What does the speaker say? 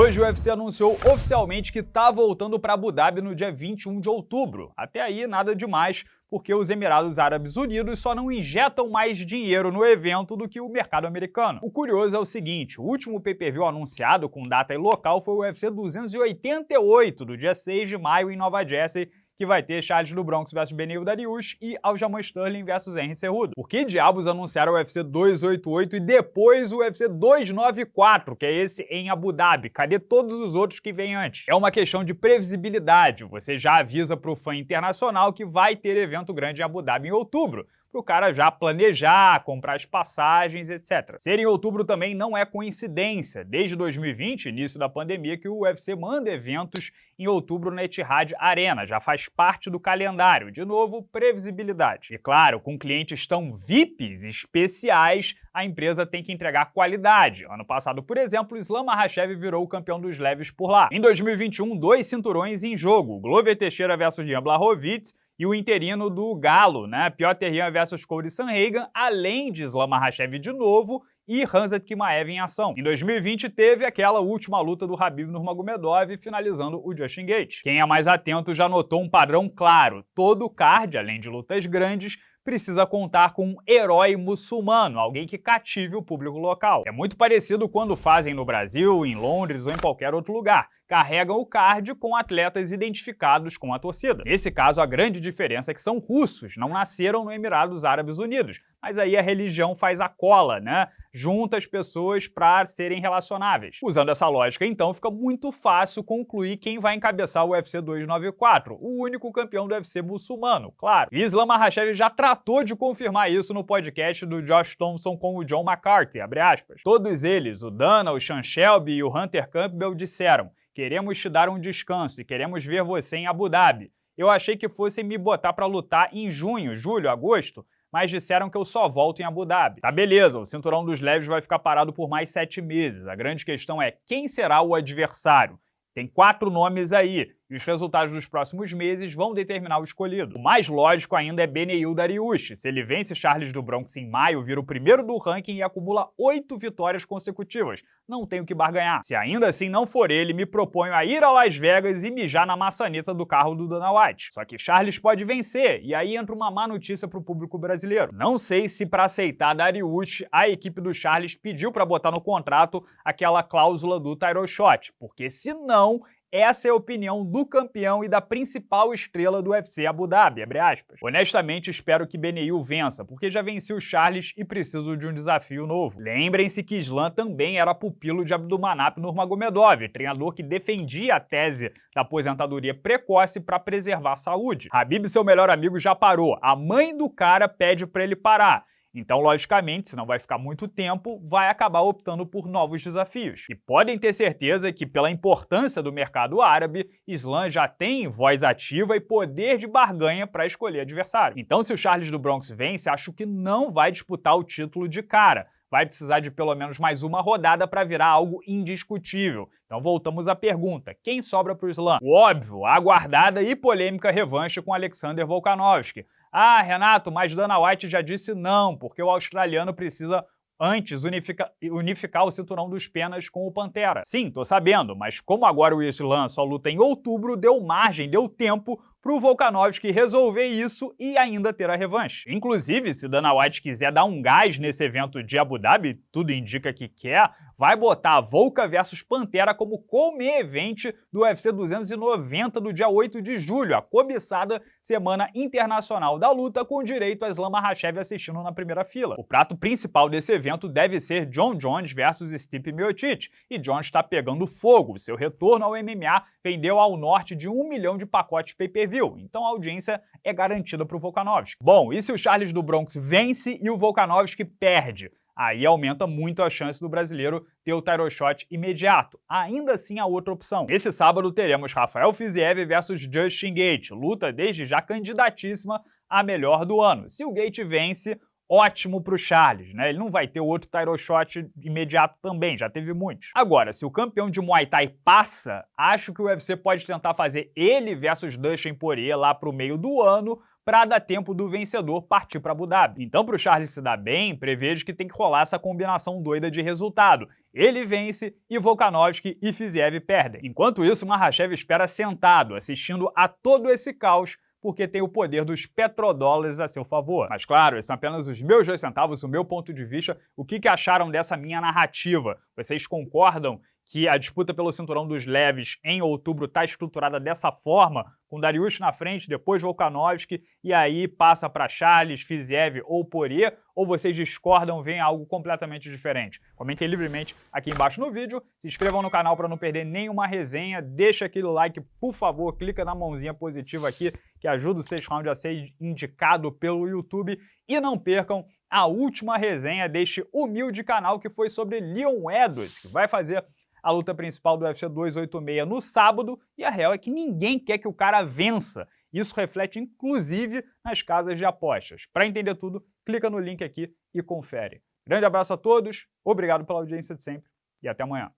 Hoje o UFC anunciou oficialmente que está voltando para Abu Dhabi no dia 21 de outubro. Até aí, nada demais, porque os Emirados Árabes Unidos só não injetam mais dinheiro no evento do que o mercado americano. O curioso é o seguinte, o último pay-per-view anunciado com data e local foi o UFC 288, do dia 6 de maio em Nova Jersey, que vai ter Charles do Bronx vs Benil Dariush e Aljamain Sterling vs Henry Cerrudo. Por que diabos anunciaram o UFC 288 e depois o UFC 294, que é esse em Abu Dhabi? Cadê todos os outros que vêm antes? É uma questão de previsibilidade. Você já avisa para o fã internacional que vai ter evento grande em Abu Dhabi em outubro para o cara já planejar, comprar as passagens, etc. Ser em outubro também não é coincidência. Desde 2020, início da pandemia, que o UFC manda eventos em outubro na Etihad Arena, já faz parte do calendário. De novo, previsibilidade. E claro, com clientes tão VIPs especiais, a empresa tem que entregar qualidade. Ano passado, por exemplo, Islam Makhachev virou o campeão dos leves por lá. Em 2021, dois cinturões em jogo, Glover Teixeira versus Jan Blachowicz e o interino do Galo, né? Piotr Jan versus Cody Sanhagen, além de Islam Makhachev de novo e Hanzat Kimaev em ação. Em 2020 teve aquela última luta do Habib Nurmagomedov finalizando o Justin Gates. Quem é mais atento já notou um padrão claro. Todo card, além de lutas grandes, precisa contar com um herói muçulmano, alguém que cative o público local. É muito parecido quando fazem no Brasil, em Londres ou em qualquer outro lugar carregam o card com atletas identificados com a torcida. Nesse caso, a grande diferença é que são russos, não nasceram no Emirados Árabes Unidos. Mas aí a religião faz a cola, né? Junta as pessoas para serem relacionáveis. Usando essa lógica, então, fica muito fácil concluir quem vai encabeçar o UFC 294, o único campeão do UFC muçulmano, claro. Islam Makhachev já tratou de confirmar isso no podcast do Josh Thompson com o John McCarthy, Todos eles, o Dana, o Sean Shelby e o Hunter Campbell disseram Queremos te dar um descanso e queremos ver você em Abu Dhabi. Eu achei que fossem me botar para lutar em junho, julho, agosto, mas disseram que eu só volto em Abu Dhabi. Tá beleza, o cinturão dos leves vai ficar parado por mais sete meses. A grande questão é quem será o adversário? Tem quatro nomes aí, e os resultados dos próximos meses vão determinar o escolhido. O mais lógico ainda é Beneil Dariush. Se ele vence Charles do Bronx em maio, vira o primeiro do ranking e acumula oito vitórias consecutivas. Não tenho que barganhar. Se ainda assim não for ele, me proponho a ir a Las Vegas e mijar na maçaneta do carro do Dana White. Só que Charles pode vencer, e aí entra uma má notícia para o público brasileiro. Não sei se para aceitar Dariush, a equipe do Charles pediu para botar no contrato aquela cláusula do title shot, porque se não, essa é a opinião do campeão e da principal estrela do UFC Abu Dhabi, Honestamente, espero que Beneil vença, porque já venci o Charles e preciso de um desafio novo. Lembrem-se que Islam também era pupilo de Abdulmanap Nurmagomedov, treinador que defendia a tese da aposentadoria precoce para preservar a saúde. Habib, seu melhor amigo, já parou. A mãe do cara pede para ele parar. Então, logicamente, se não vai ficar muito tempo, vai acabar optando por novos desafios. E podem ter certeza que, pela importância do mercado árabe, Islam já tem voz ativa e poder de barganha para escolher adversário. Então, se o Charles do Bronx vence, acho que não vai disputar o título de cara, vai precisar de pelo menos mais uma rodada para virar algo indiscutível. Então voltamos à pergunta, quem sobra para o Islam? O óbvio, a aguardada e polêmica revanche com Alexander Volkanovski. Ah, Renato, mas Dana White já disse não, porque o australiano precisa antes unifica, unificar o cinturão dos penas com o Pantera. Sim, tô sabendo, mas como agora o Islam só luta em outubro, deu margem, deu tempo para o Volkanovski resolver isso e ainda ter a revanche. Inclusive, se Dana White quiser dar um gás nesse evento de Abu Dhabi, tudo indica que quer, vai botar Volka versus Pantera como co-main event do UFC 290 do dia 8 de julho, a cobiçada Semana Internacional da Luta, com direito a Islam Makhachev assistindo na primeira fila. O prato principal desse evento deve ser John Jones versus Stipe Miocic, e Jones está pegando fogo. Seu retorno ao MMA vendeu ao norte de um milhão de pacotes pay-per então a audiência é garantida para o Volkanovski. Bom, e se o Charles do Bronx vence e o Volkanovski perde? Aí aumenta muito a chance do brasileiro ter o title shot imediato. Ainda assim, há outra opção. Esse sábado teremos Rafael Fiziev versus Justin Gate, luta desde já candidatíssima a melhor do ano. Se o Gate vence, ótimo para o Charles, né? Ele não vai ter outro title shot imediato também, já teve muitos. Agora, se o campeão de Muay Thai passa, acho que o UFC pode tentar fazer ele versus Dustin Poirier lá para o meio do ano para dar tempo do vencedor partir para Abu Dhabi. Então, para o Charles se dar bem, prevejo que tem que rolar essa combinação doida de resultado. Ele vence e Volkanovski e Fiziev perdem. Enquanto isso, Mahashev espera sentado, assistindo a todo esse caos porque tem o poder dos petrodólares a seu favor. Mas claro, esses são apenas os meus dois centavos, o meu ponto de vista. O que, que acharam dessa minha narrativa? Vocês concordam que a disputa pelo cinturão dos leves em outubro está estruturada dessa forma, com Dariush na frente, depois Volkanovski, e aí passa para Charles, Fiziev ou Poirier, ou vocês discordam, veem algo completamente diferente? Comentem livremente aqui embaixo no vídeo, se inscrevam no canal para não perder nenhuma resenha, deixa aquele like, por favor, clica na mãozinha positiva aqui, que ajuda o Sexto Round a ser indicado pelo YouTube, e não percam a última resenha deste humilde canal que foi sobre Leon Edwards, que vai fazer a luta principal do UFC 286 no sábado, e a real é que ninguém quer que o cara vença. Isso reflete inclusive nas casas de apostas. Para entender tudo, clica no link aqui e confere. Grande abraço a todos, obrigado pela audiência de sempre e até amanhã.